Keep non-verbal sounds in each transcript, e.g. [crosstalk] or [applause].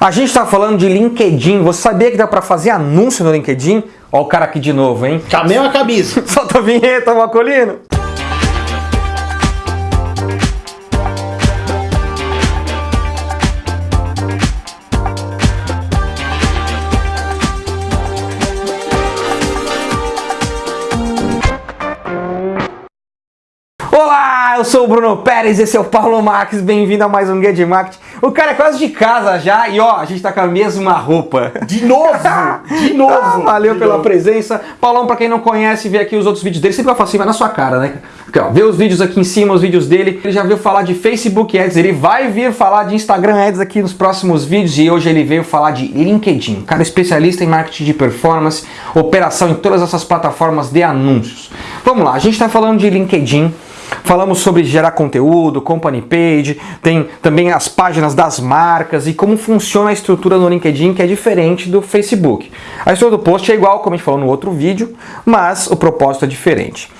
A gente está falando de LinkedIn. Você sabia que dá para fazer anúncio no LinkedIn? Ó o cara aqui de novo, hein? Com a mesma camisa. [laughs] Solta a vinheta, Macolino. Eu sou o Bruno Pérez, esse é o Paulo Marques, bem-vindo a mais um Guia de Marketing. O cara é quase de casa já e ó, a gente tá com a mesma roupa. De novo! De [laughs] novo! Ah, valeu de pela novo. presença. Paulão, pra quem não conhece, vê aqui os outros vídeos dele. Sempre eu faço assim, vai na sua cara, né? Aqui, ó, vê os vídeos aqui em cima, os vídeos dele. Ele já viu falar de Facebook Ads, ele vai vir falar de Instagram Ads aqui nos próximos vídeos e hoje ele veio falar de LinkedIn. Cara especialista em marketing de performance, operação em todas essas plataformas de anúncios. Vamos lá, a gente tá falando de LinkedIn. Falamos sobre gerar conteúdo, company page, tem também as páginas das marcas e como funciona a estrutura no LinkedIn que é diferente do Facebook. A estrutura do post é igual, como a gente falou no outro vídeo, mas o propósito é diferente.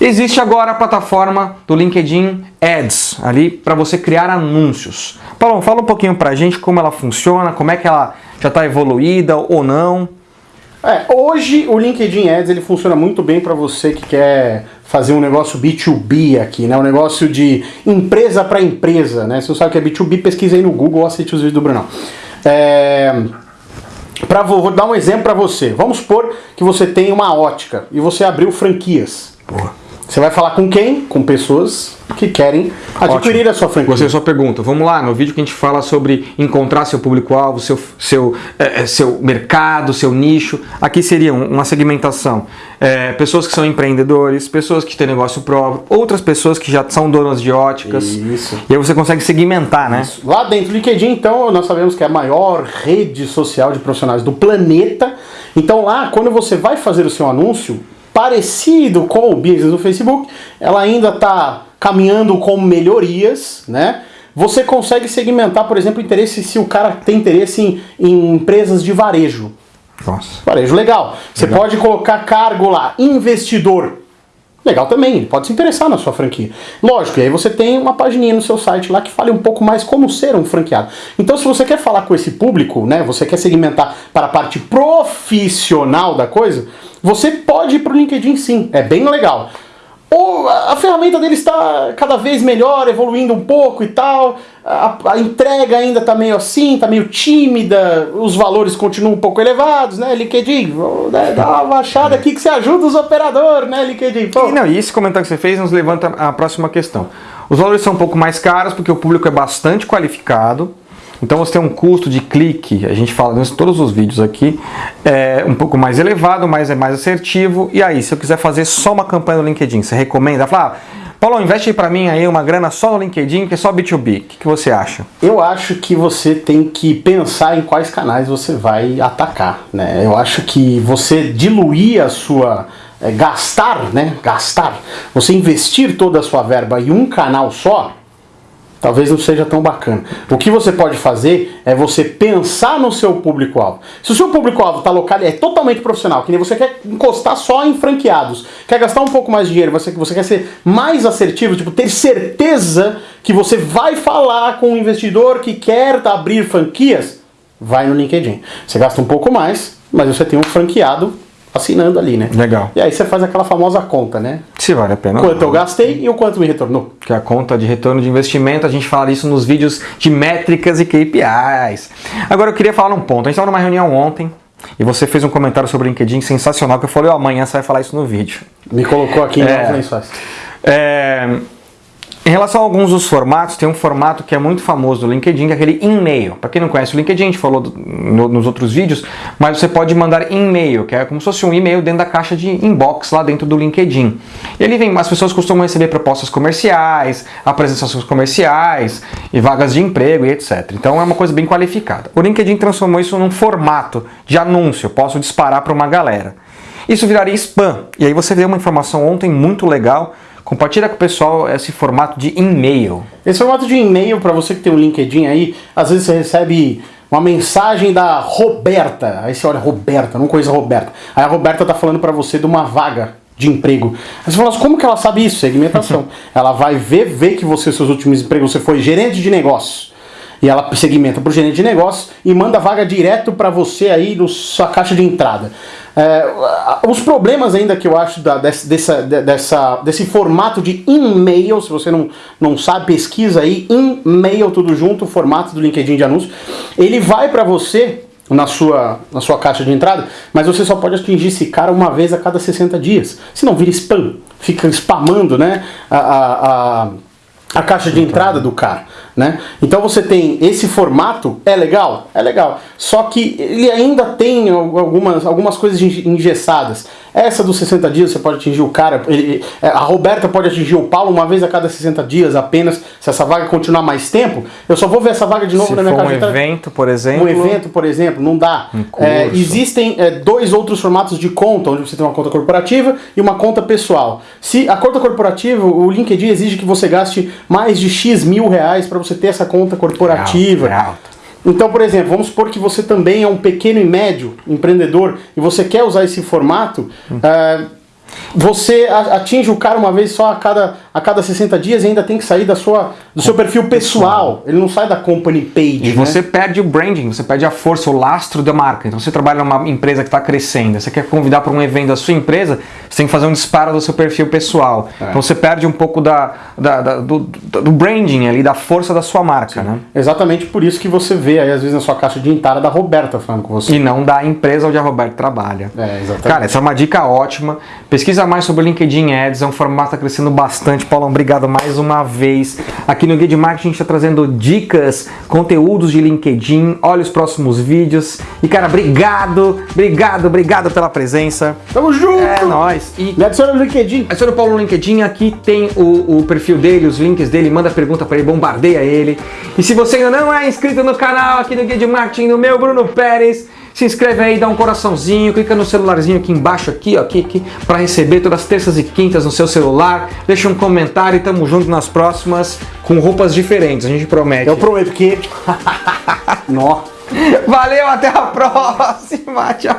Existe agora a plataforma do LinkedIn Ads, ali para você criar anúncios. Paulo, fala um pouquinho pra gente como ela funciona, como é que ela já está evoluída ou não. É, hoje o LinkedIn Ads ele funciona muito bem para você que quer fazer um negócio B2B aqui, né? Um negócio de empresa para empresa, né? Se você sabe o que é B2B, pesquisa aí no Google ou assiste os vídeos do Brunão. É... Pra, vou, vou dar um exemplo para você. Vamos supor que você tem uma ótica e você abriu franquias. Você vai falar com quem? Com pessoas que querem adquirir Ótimo. a sua franquia. Você só pergunta. Vamos lá, no vídeo que a gente fala sobre encontrar seu público-alvo, seu, seu, eh, seu mercado, seu nicho. Aqui seria um- uma segmentação. Eh, pessoas que são empreendedores, pessoas que têm negócio próprio, outras pessoas que já são donas de óticas. Isso. E aí você consegue segmentar, né? Lá dentro do LinkedIn, então, nós sabemos que é a maior rede social de profissionais do planeta. Então lá, quando você vai fazer o seu anúncio, parecido com o business do Facebook, ela ainda está caminhando com melhorias, né? Você consegue segmentar, por exemplo, interesse se o cara tem interesse em, em empresas de varejo. Nossa. Varejo legal. Você Legal. pode colocar cargo lá, investidor. Legal também, ele pode se interessar na sua franquia. Lógico, e aí você tem uma pagininha no seu site lá que fale um pouco mais como ser um franqueado. Então, se você quer falar com esse público, né, você quer segmentar para a parte profissional da coisa, você pode ir para o LinkedIn sim, é bem legal. Ou a ferramenta dele está cada vez melhor, evoluindo um pouco e tal. A, a entrega ainda está meio assim, está meio tímida, os valores continuam um pouco elevados, né, LinkedIn? Né, dar uma baixada aqui que você ajuda os operadores, né, LinkedIn? Pô, E, não, e esse comentário que você fez nos levanta a próxima questão. Os valores são um pouco mais caros porque o público é bastante qualificado. Então você tem um custo de clique, a gente fala em todos os vídeos aqui, é um pouco mais elevado, mas é mais assertivo. E aí, se eu quiser fazer só uma campanha no LinkedIn, você recomenda? Fala, ah, Paulo, investe pra mim aí uma grana só no LinkedIn, que é só B2B. O que, que você acha? Eu acho que você tem que pensar em quais canais você vai atacar, né? Eu acho que você diluir a sua é, gastar, né? Gastar, você investir toda a sua verba em um canal só, talvez não seja tão bacana. O que você pode fazer é você pensar no seu público-alvo. Se o seu público-alvo está local, é totalmente profissional, que nem você quer encostar só em franqueados, quer gastar um pouco mais de dinheiro, você, você quer ser mais assertivo, tipo, ter certeza que você vai falar com um investidor que quer abrir franquias, vai no LinkedIn. Você gasta um pouco mais, mas você tem um franqueado assinando ali, né? Legal. E aí você faz aquela famosa conta, né? Se vale a pena. Quanto eu gastei e o quanto me retornou. que é a conta de retorno de investimento, a gente fala isso nos vídeos de métricas e KPIs. Agora eu queria falar um ponto. A gente estava numa reunião ontem e você fez um comentário sobre o LinkedIn sensacional que eu falei, ó, amanhã você vai falar isso no vídeo. Me colocou aqui em É. É, Em relação a alguns dos formatos, tem um formato que é muito famoso do LinkedIn, que é aquele e-mail. Para quem não conhece o LinkedIn, a gente falou do- no- nos outros vídeos, mas você pode mandar e-mail, que é como se fosse um e-mail dentro da caixa de inbox lá dentro do LinkedIn. E ali vem, as pessoas costumam receber propostas comerciais, apresentações comerciais e vagas de emprego e etc. Então é uma coisa bem qualificada. O LinkedIn transformou isso num formato de anúncio, posso disparar para uma galera. Isso viraria spam. E aí você deu uma informação ontem muito legal. Compartilha com o pessoal esse formato de e-mail. Esse formato de e-mail, para você que tem um LinkedIn aí, às vezes você recebe uma mensagem da Roberta. Aí você olha, Roberta, não conheço a Roberta. Aí a Roberta tá falando para você de uma vaga de emprego. Aí você fala, assim, como que ela sabe isso? Segmentação. [laughs] ela vai ver, ver que você, seus últimos empregos, você foi gerente de negócios. E ela segmenta para o gerente de negócios e manda vaga direto para você aí na sua caixa de entrada. É, os problemas ainda que eu acho da, desse, dessa, dessa, desse formato de e-mail, se você não, não sabe, pesquisa aí, e-mail tudo junto, formato do LinkedIn de anúncio, ele vai para você na sua, na sua caixa de entrada, mas você só pode atingir esse cara uma vez a cada 60 dias. Se não vira spam, fica spamando né, a, a, a, a caixa de entrada do cara. Né? Então você tem esse formato, é legal? É legal. Só que ele ainda tem algumas, algumas coisas engessadas. Essa dos 60 dias você pode atingir o cara, ele, é, a Roberta pode atingir o Paulo uma vez a cada 60 dias apenas, se essa vaga continuar mais tempo, eu só vou ver essa vaga de novo se na minha for caixa um evento, por exemplo. Um evento, por exemplo, não dá. Um é, existem é, dois outros formatos de conta, onde você tem uma conta corporativa e uma conta pessoal. Se a conta corporativa, o LinkedIn exige que você gaste mais de X mil reais para você ter essa conta corporativa. É alto, é Então, por exemplo, vamos supor que você também é um pequeno e médio empreendedor e você quer usar esse formato. eh, você a- atinge o cara uma vez só a cada, a cada 60 dias e ainda tem que sair da sua, do seu perfil pessoal. Ele não sai da company page. E né? você perde o branding, você perde a força, o lastro da marca. Então você trabalha numa empresa que está crescendo, você quer convidar para um evento da sua empresa, você tem que fazer um disparo do seu perfil pessoal. É. Então você perde um pouco da, da- da- do, do branding ali, da força da sua marca, né? Exatamente por isso que você vê aí, às vezes, na sua caixa de entrada da Roberta falando com você. E não da empresa onde a Roberta trabalha. É, exatamente. Cara, essa é uma dica ótima. Pesquisa mais sobre o LinkedIn Ads, é um formato que está crescendo bastante. Paulão, obrigado mais uma vez. Aqui no Guia de Marketing a gente está trazendo dicas, conteúdos de LinkedIn. Olha os próximos vídeos. E cara, obrigado, obrigado, obrigado pela presença. Tamo junto! É nóis. E Me adiciona no LinkedIn. Adiciona o Paulo no LinkedIn, aqui tem o, o perfil dele, os links dele, manda pergunta pra ele, bombardeia ele. E se você ainda não é inscrito no canal aqui do Guia de Marketing do meu Bruno Pérez, se inscreve aí, dá um coraçãozinho, clica no celularzinho aqui embaixo, aqui, ó, aqui, aqui, pra receber todas as terças e quintas no seu celular. Deixa um comentário e tamo junto nas próximas com roupas diferentes, a gente promete. Eu prometo que. [laughs] Nó. Valeu, até a próxima, tchau.